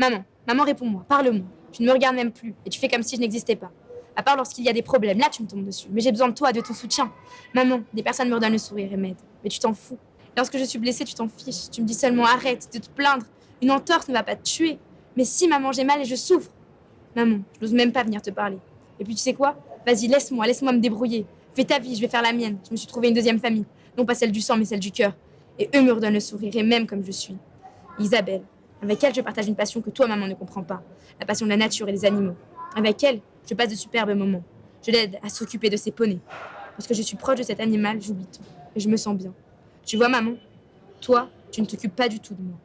Maman, maman, réponds-moi, parle-moi. Tu ne me regardes même plus et tu fais comme si je n'existais pas. À part lorsqu'il y a des problèmes, là tu me tombes dessus. Mais j'ai besoin de toi, de ton soutien. Maman, des personnes me redonnent le sourire et m'aident. Mais tu t'en fous. Lorsque je suis blessée, tu t'en fiches. Tu me dis seulement arrête de te plaindre. Une entorse ne va pas te tuer. Mais si, maman, j'ai mal et je souffre. Maman, je n'ose même pas venir te parler. Et puis tu sais quoi? Vas-y, laisse-moi, laisse-moi me débrouiller. Fais ta vie, je vais faire la mienne. Je me suis trouvé une deuxième famille. Non pas celle du sang, mais celle du cœur. Et eux me redonnent le sourire, et même comme je suis. Isabelle, avec elle, je partage une passion que toi, maman, ne comprends pas. La passion de la nature et des animaux. Avec elle, je passe de superbes moments. Je l'aide à s'occuper de ses poneys. Lorsque je suis proche de cet animal, j'oublie tout. Et je me sens bien. Tu vois, maman Toi, tu ne t'occupes pas du tout de moi.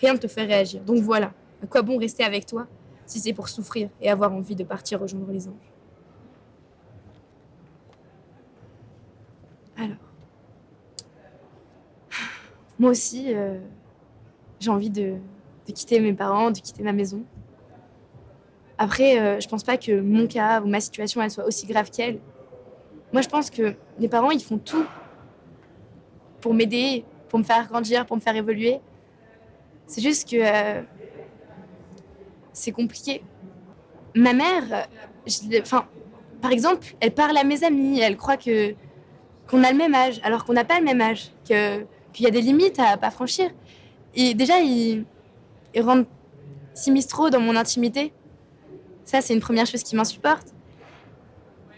Rien ne te fait réagir. Donc voilà, à quoi bon rester avec toi si c'est pour souffrir et avoir envie de partir rejoindre les anges? Alors, moi aussi, euh, j'ai envie de, de, quitter mes parents, de quitter ma maison. Après, euh, je pense pas que mon cas ou ma situation, elle soit aussi grave qu'elle. Moi, je pense que mes parents, ils font tout pour m'aider, pour me faire grandir, pour me faire évoluer. C'est juste que euh, c'est compliqué. Ma mère, enfin, par exemple, elle parle à mes amis, elle croit que qu'on a le même âge, alors qu'on n'a pas le même âge, qu'il y a des limites à pas franchir. Et déjà, ils, ils rentrent s'immiscent trop dans mon intimité. Ça, c'est une première chose qui m'insupporte.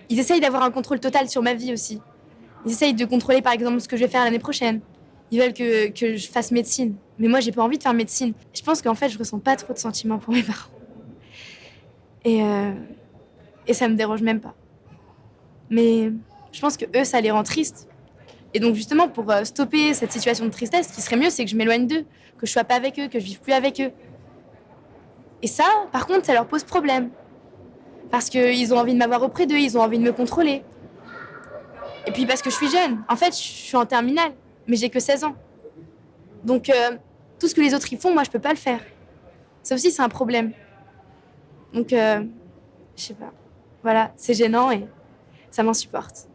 Ils essayent d'avoir un contrôle total sur ma vie aussi. Ils essayent de contrôler, par exemple, ce que je vais faire l'année prochaine. Ils veulent que, que je fasse médecine. Mais moi, j'ai pas envie de faire médecine. Je pense qu'en fait, je ressens pas trop de sentiments pour mes parents. Et, euh, et ça me dérange même pas. Mais je pense que eux, ça les rend tristes. Et donc, justement, pour euh, stopper cette situation de tristesse, ce qui serait mieux, c'est que je m'éloigne d'eux, que je sois pas avec eux, que je vive plus avec eux. Et ça, par contre, ça leur pose problème. Parce qu'ils ont envie de m'avoir auprès d'eux, ils ont envie de me contrôler. Et puis parce que je suis jeune. En fait, je suis en terminale, mais j'ai que 16 ans. Donc, euh, tout ce que les autres y font, moi, je peux pas le faire. Ça aussi, c'est un problème. Donc, euh, je sais pas. Voilà, c'est gênant et ça m'insupporte.